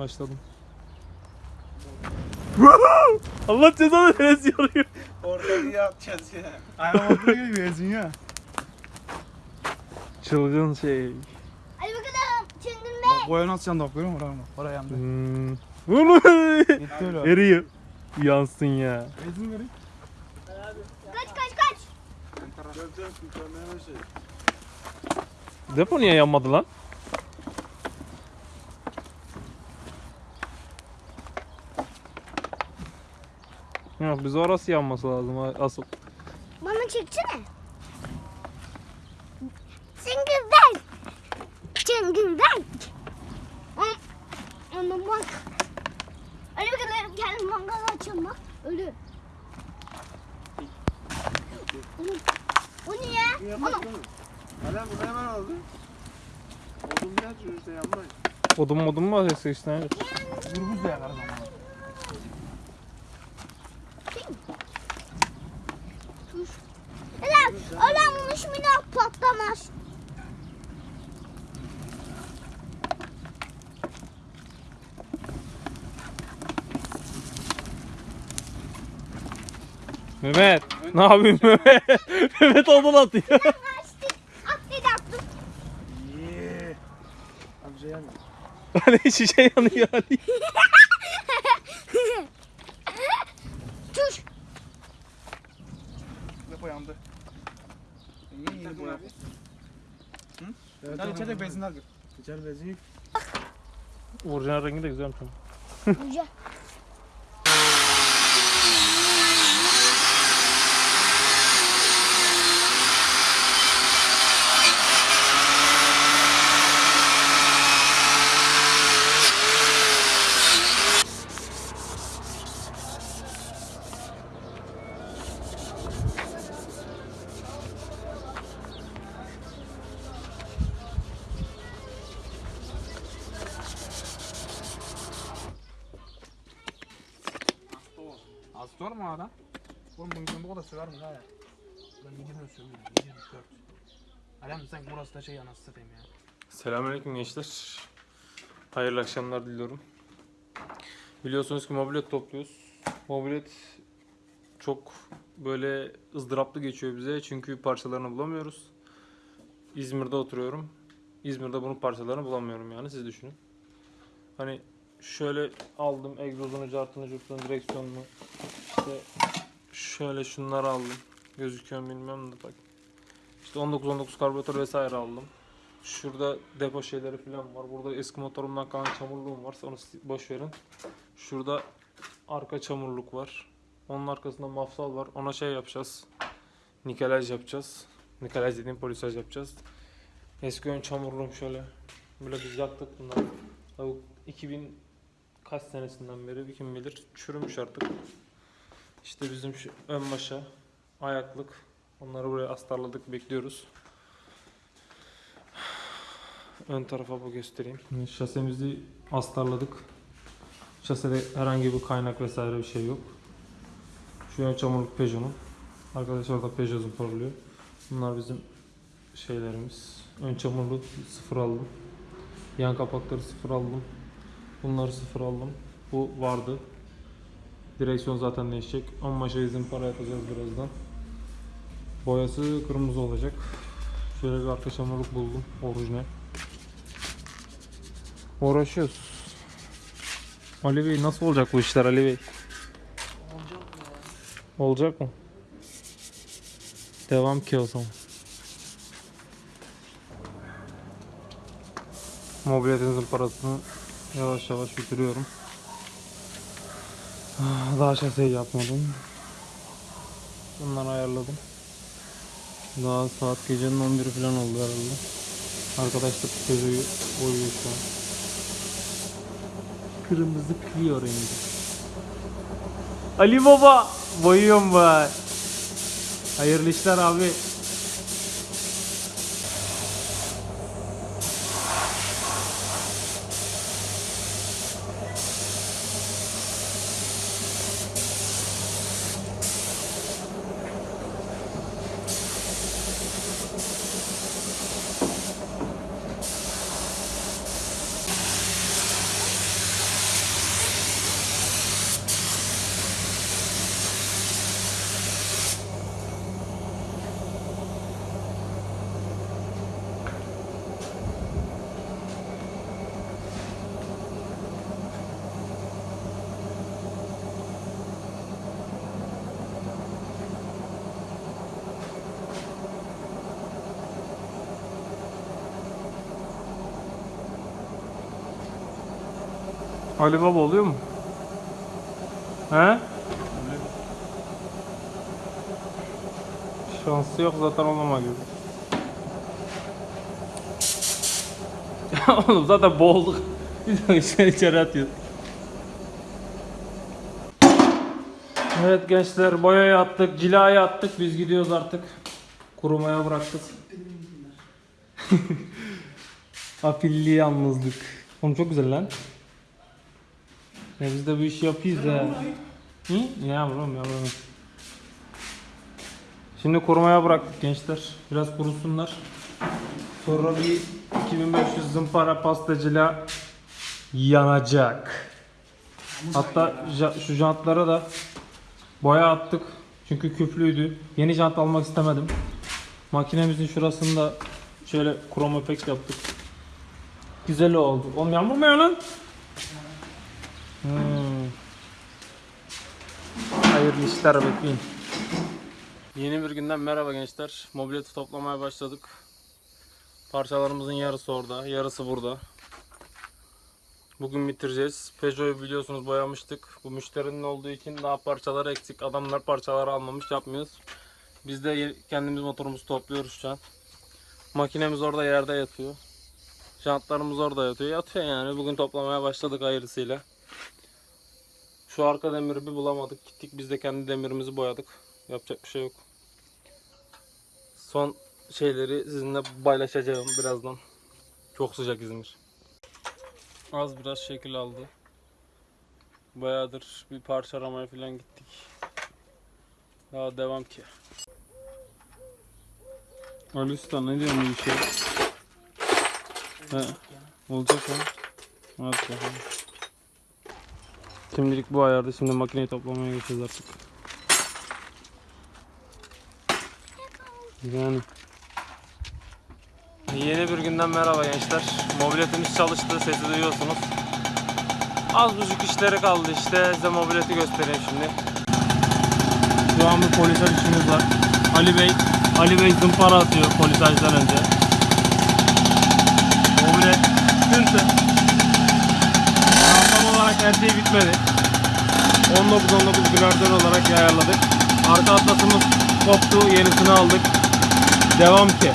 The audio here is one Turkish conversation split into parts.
Başladım. Allah cezanı veresi yarıyor. Ortaya atacağız ya. Ayağım olduğu gibi benzin ya. Çılgın şey. Hadi bakalım Çılgın Bey. Boya nasıl yandı bak görüyor musun? Oraya bak. Oraya yandı. Hmm. Oğlum. Gitti öyle. Eriyor. Yansın ya. Benzin vereyim. Kaç kaç kaç. Bir. Depo niye yanmadı lan? Yok biz orası yanması lazım asıl. Bana çeksene. Bey. Çılgın Bey. Am- Ama bak. Hadi bakalım gel mangal açalım bak. Ölü. O niye? Yanmaz Ama? Hala bunu hemen aldı. Odun bir açıyor işte yanmayın. Odun modun mu var işte? Gürbüz de yakarız ama. Ulan, ulan bunu şimdi patlamaz. Mehmet. Ne yapayım Mehmet? Mehmet odun atıyor. Hani şişe yanıyor hani. Tuş. Depo yandı. İyi iyi bu abi. Evet, Sen içecek benzinler gör. İçer bezi. Orijinal rengi de güzelmiş. Güzel. Az sorma adam. Oğlum kadar söver mi ya? Ben 20 sövüyorum. 24. Alem sen burası da şey anasını satayım ya. Selamünaleyküm gençler. Hayırlı akşamlar diliyorum. Biliyorsunuz ki mobilet topluyoruz. Mobilet çok böyle ızdıraplı geçiyor bize çünkü parçalarını bulamıyoruz. İzmir'de oturuyorum. İzmir'de bunun parçalarını bulamıyorum yani siz düşünün. Hani şöyle aldım egzozunu, cartını, curtunu, direksiyonunu. İşte şöyle şunları aldım. Gözüküyor bilmiyorum da bak. İşte 19-19 karbüratör vesaire aldım. Şurada depo şeyleri falan var. Burada eski motorumdan kalan çamurluğum var. Onu boş verin. Şurada arka çamurluk var. Onun arkasında mafsal var. Ona şey yapacağız. Nikelaj yapacağız. Nikelaj dediğim polisaj yapacağız. Eski ön çamurluğum şöyle. Böyle biz yaktık bunları. Tabii 2000 kaç senesinden beri kim bilir çürümüş artık. İşte bizim şu ön başa ayaklık. Onları buraya astarladık bekliyoruz. Ön tarafa bu göstereyim. Şasemizi astarladık. Şasede herhangi bir kaynak vesaire bir şey yok. Şu ön çamurluk Peugeot'un. Arkadaşlar orada Peugeot'un parlıyor. Bunlar bizim şeylerimiz. Ön çamurluk sıfır aldım. Yan kapakları sıfır aldım. Bunları sıfır aldım. Bu vardı. Direksiyon zaten değişecek. Ama şey izin para yapacağız birazdan. Boyası kırmızı olacak. Şöyle bir arka çamurluk buldum. Orijinal. Uğraşıyoruz. Ali Bey nasıl olacak bu işler Ali Bey? Olacak mı? Devam ki o zaman. Mobiletinizin parasını yavaş yavaş bitiriyorum. Ah, Daha şaseyi yapmadım. Bunları ayarladım. Daha saat gecenin 11'i falan oldu herhalde. Arkadaş da Peugeot'u oyuyor şu an. Kırmızı Clio rengi. Ali Baba! Boyuyorum be. Hayırlı işler abi. Ali Baba oluyor mu? He? Şansı yok zaten olmama gibi. Oğlum zaten boğulduk. De içeri içeri atıyor. Evet gençler boyayı attık, cilayı attık. Biz gidiyoruz artık. Kurumaya bıraktık. Afilli yalnızlık. Oğlum çok güzel lan. Ya biz de bu işi yapıyoruz ha. Hı? Yavrum yavrum. Şimdi kurumaya bıraktık gençler. Biraz kurusunlar. Sonra bir 2500 zımpara pastacıyla yanacak. Hatta şu jantlara da boya attık. Çünkü küflüydü. Yeni jant almak istemedim. Makinemizin şurasında şöyle krom efekt yaptık. Güzel oldu. Oğlum yağmur mu ya lan? Hmm. Hayırlı işler bekleyin. Yeni bir günden merhaba gençler. Mobileti toplamaya başladık. Parçalarımızın yarısı orada, yarısı burada. Bugün bitireceğiz. Peugeot'u biliyorsunuz boyamıştık. Bu müşterinin olduğu için daha parçaları eksik. Adamlar parçaları almamış yapmıyoruz. Biz de kendimiz motorumuzu topluyoruz şu an. Makinemiz orada yerde yatıyor. Jantlarımız orada yatıyor. Yatıyor yani. Bugün toplamaya başladık hayırlısıyla. Şu arka demiri bir bulamadık. Gittik biz de kendi demirimizi boyadık. Yapacak bir şey yok. Son şeyleri sizinle paylaşacağım birazdan. Çok sıcak İzmir. Az biraz şekil aldı. Bayağıdır bir parça aramaya falan gittik. Daha devam ki. Ali Usta ne diyorsun bu işe? He, olacak ha. Hadi bakalım. Şimdilik bu ayarda. Şimdi makineyi toplamaya geçeceğiz artık. Yani. Yeni bir günden merhaba gençler. Mobiletimiz çalıştı. Sesi duyuyorsunuz. Az buçuk işleri kaldı işte. Size mobileti göstereyim şimdi. Şu an bir polisaj işimiz var. Ali Bey, Ali Bey zımpara atıyor polisajdan önce. Mobilet sıkıntı. Tam olarak her şey bitmedi. 19-19 gradör olarak ayarladık. Arka atlasımız koptu, yenisini aldık. Devam ki.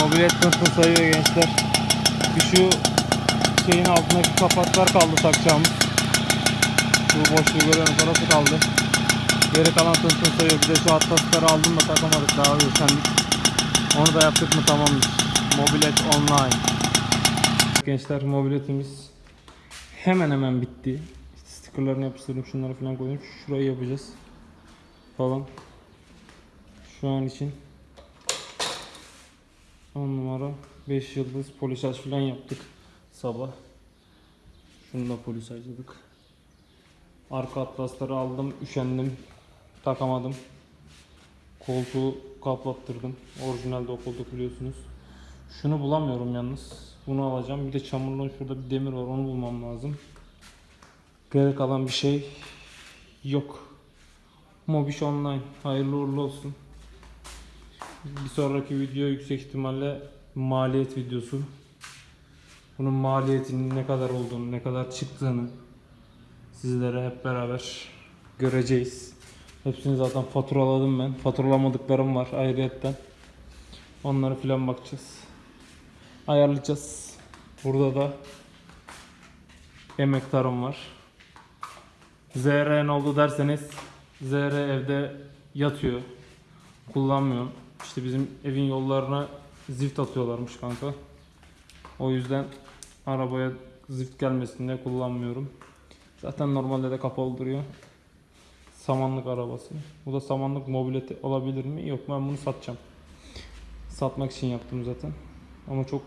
Mobilet sınıfını sayıyor gençler. Bir şu şeyin altındaki kapaklar kaldı takacağımız. Şu boşluğu görüyorum orası kaldı. Geri kalan tıntın sayıyor. Bir de şu atlasları aldım da takamadık daha üşendik. Onu da yaptık mı tamamdır. Mobilet online. Gençler mobiletimiz hemen hemen bitti. İşte stickerlarını yapıştırdım şunları falan koydum. Şurayı yapacağız. Falan. Şu an için 10 numara 5 yıldız polisaj falan yaptık sabah. Şunu da polisajladık. Arka atlasları aldım, üşendim, takamadım. Koltuğu kaplattırdım. Orijinalde o koltuk biliyorsunuz. Şunu bulamıyorum yalnız. Bunu alacağım. Bir de çamurluğun şurada bir demir var. Onu bulmam lazım. Geri kalan bir şey yok. Mobiş Online. Hayırlı uğurlu olsun. Bir sonraki video yüksek ihtimalle maliyet videosu. Bunun maliyetinin ne kadar olduğunu, ne kadar çıktığını sizlere hep beraber göreceğiz. Hepsini zaten faturaladım ben. Faturalamadıklarım var ayrıyetten. Onlara filan bakacağız. Ayarlayacağız. Burada da emektarım var. ZR ne oldu derseniz ZR evde yatıyor. Kullanmıyorum. İşte bizim evin yollarına zift atıyorlarmış kanka. O yüzden arabaya zift gelmesin diye kullanmıyorum. Zaten normalde de kapalı duruyor. Samanlık arabası. Bu da samanlık mobileti olabilir mi? Yok ben bunu satacağım. Satmak için yaptım zaten. Ama çok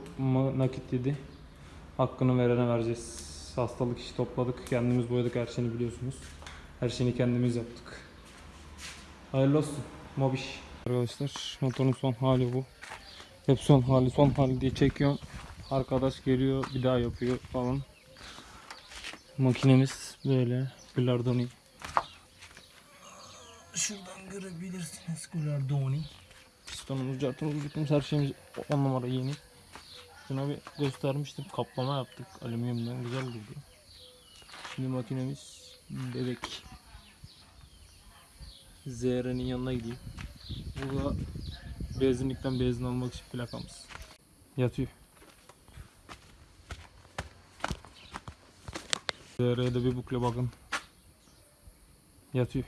nakit yedi. Hakkını verene vereceğiz. Hastalık işi topladık. Kendimiz boyadık her şeyini biliyorsunuz. Her şeyini kendimiz yaptık. Hayırlı olsun. Mobiş. Arkadaşlar motorun son hali bu. Hep son hali son hali diye çekiyorum. Arkadaş geliyor bir daha yapıyor falan. Makinemiz böyle. Bilardoni. Şuradan görebilirsiniz Bilardoni. Pistonumuz, cartımız, bitimiz her şeyimiz 10 numara yeni. Şuna bir göstermiştim. Kaplama yaptık. Alüminyumdan güzel durdu. Şimdi makinemiz bebek. ZR'nin yanına gideyim. Burada benzinlikten benzin almak için plakamız. Yatıyor. ZR'ye de bir bukle bakın. Yatıyor.